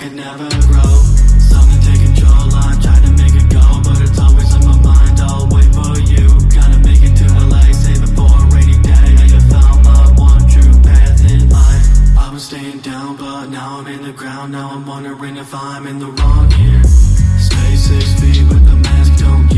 could never grow. Something take control, I'm trying to make it go. But it's always on my mind, I'll wait for you. Gotta make it to LA, save it for a rainy day. I have found my one true path in life. I was staying down, but now I'm in the ground. Now I'm wondering if I'm in the wrong here. Stay six feet with the mask, don't